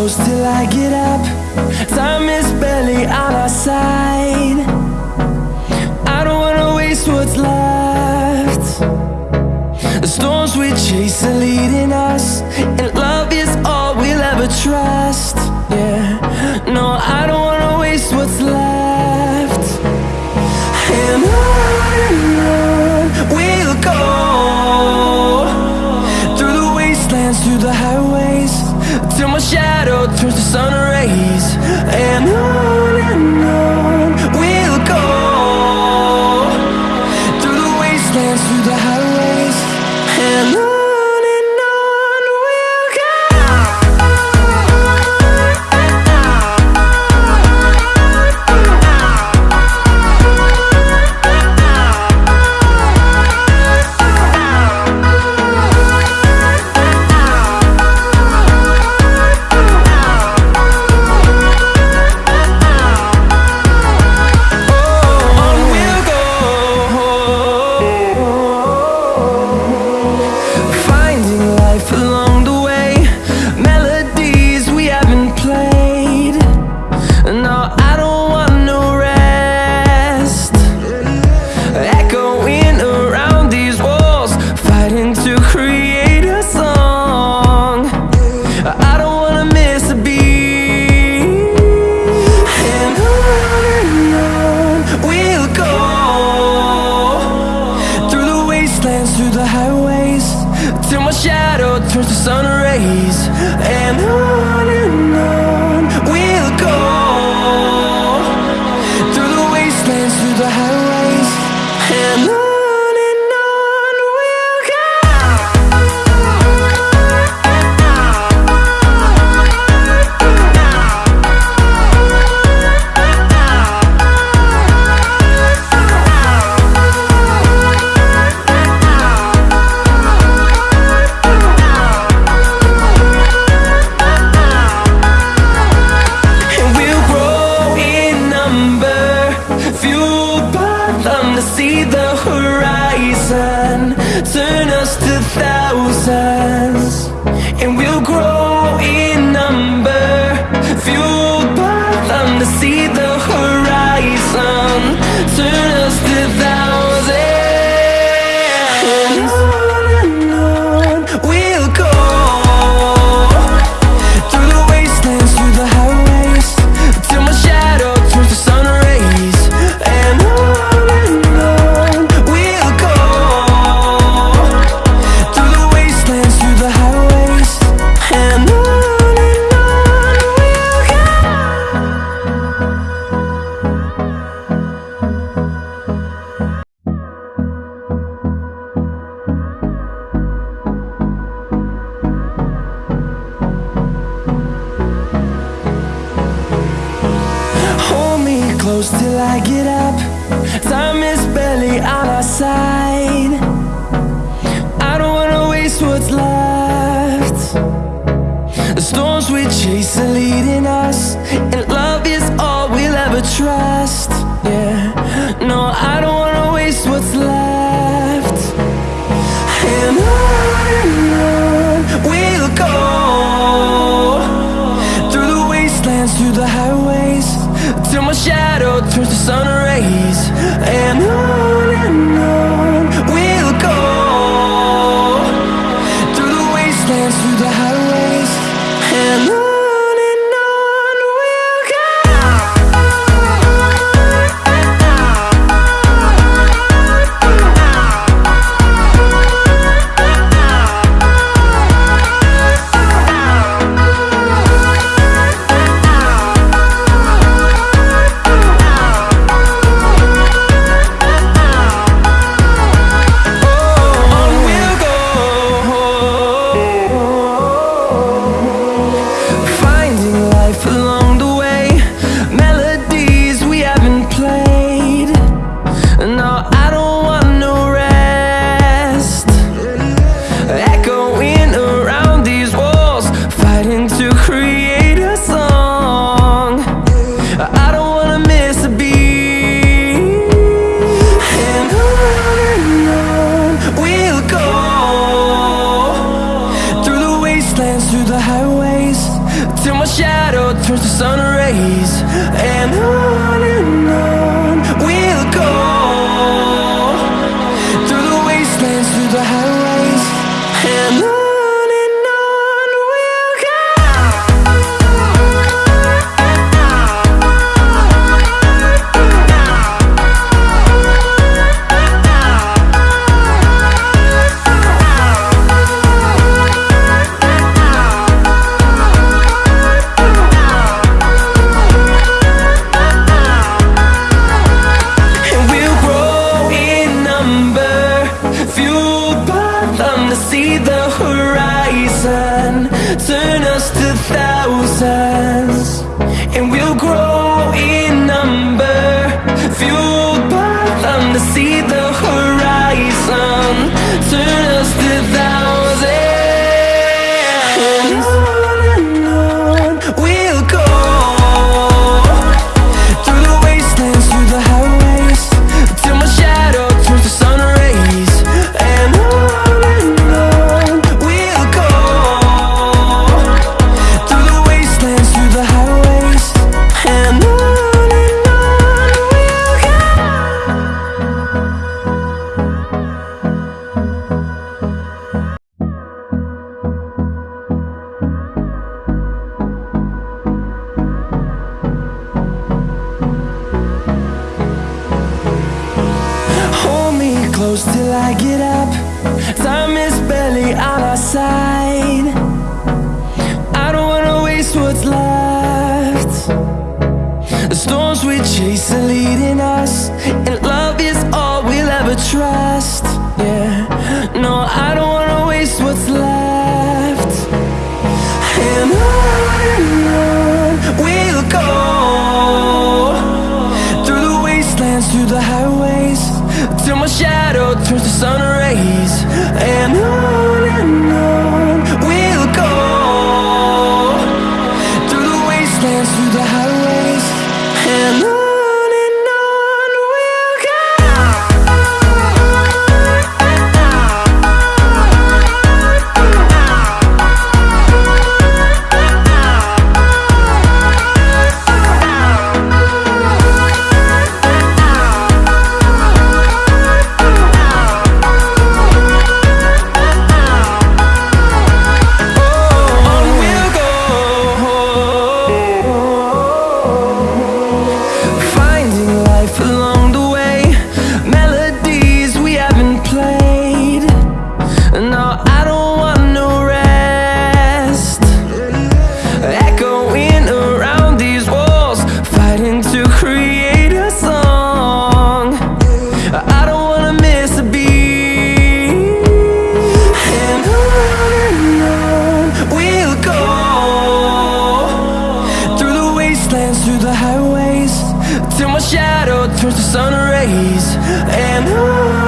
close till I get up. Time is barely on our side. I don't wanna waste what's left. The storms we chase are leading us up. Time is barely on our side. I don't wanna waste what's left. The storms we chase are leading us And love is all we'll ever trust. Yeah, no, I don't horizon. Turn us to thousands And we'll grow close till I get up. Time is barely on our side. I don't wanna waste what's left. The storms we chase are leading us, to create a song. I don't wanna miss a beat. And on and on we'll go through the wastelands, through the highways, till my shadow turns to sun rays. And on